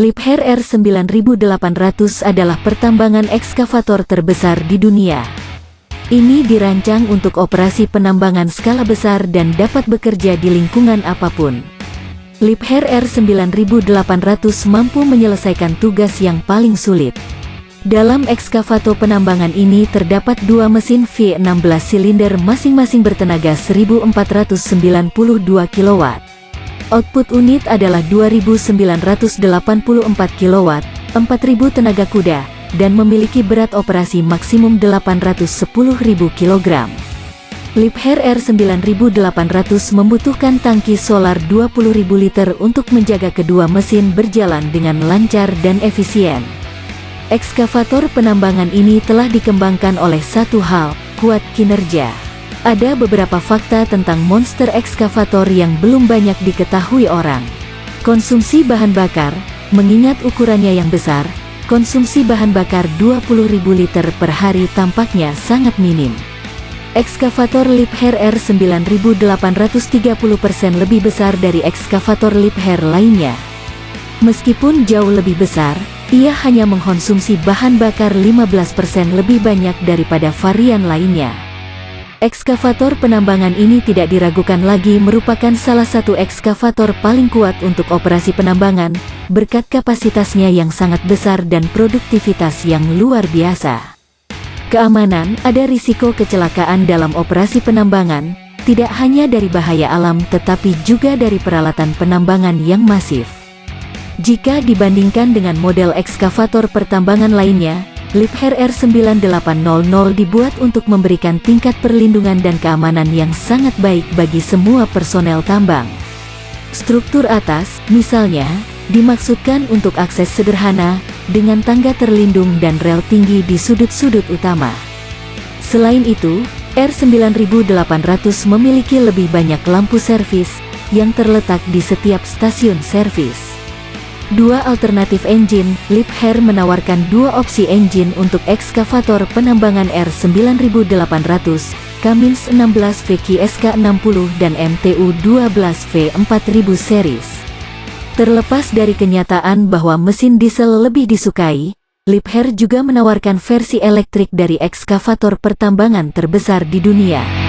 Liebherr R9800 adalah pertambangan ekskavator terbesar di dunia. Ini dirancang untuk operasi penambangan skala besar dan dapat bekerja di lingkungan apa pun. Liebherr R9800 mampu menyelesaikan tugas yang paling sulit. Dalam ekskavator penambangan ini terdapat dua mesin V16 silinder masing-masing bertenaga 1492 kW. Output unit adalah 2984 kW, 4000 tenaga kuda, dan memiliki berat operasi maksimum 810.000 kg. Liebherr R9800 membutuhkan tangki solar 20.000 liter untuk menjaga kedua mesin berjalan dengan lancar dan efisien. Ekskavator penambangan ini telah dikembangkan oleh satu hal, kuat kinerja. Ada beberapa fakta tentang monster ekskavator yang belum banyak diketahui orang. Konsumsi bahan bakar, mengingat ukurannya yang besar, konsumsi bahan bakar 20.000 liter per hari tampaknya sangat minim. Ekskavator Liebherr R9830% lebih besar dari ekskavator Liebherr lainnya. Meskipun jauh lebih besar, ia hanya mengkonsumsi bahan bakar 15% lebih banyak daripada varian lainnya. Ekskavator penambangan ini tidak diragukan lagi merupakan salah satu ekskavator paling kuat untuk operasi penambangan, berkat kapasitasnya yang sangat besar dan produktivitas yang luar biasa. Keamanan, ada risiko kecelakaan dalam operasi penambangan, tidak hanya dari bahaya alam tetapi juga dari peralatan penambangan yang masif. Jika dibandingkan dengan model ekskavator pertambangan lainnya, Liebherr R9800 dibuat untuk memberikan tingkat perlindungan dan keamanan yang sangat baik bagi semua personel tambang. Struktur atas, misalnya, dimaksudkan untuk akses sederhana, dengan tangga terlindung dan rel tinggi di sudut-sudut utama. Selain itu, R9800 memiliki lebih banyak lampu servis, yang terletak di setiap stasiun servis. Dua alternatif engine, Liebherr menawarkan dua opsi engine untuk ekskavator penambangan R9800, Cummins 16V SK60 dan MTU 12V 4000 series. Terlepas dari kenyataan bahwa mesin diesel lebih disukai, Liebherr juga menawarkan versi elektrik dari ekskavator pertambangan terbesar di dunia.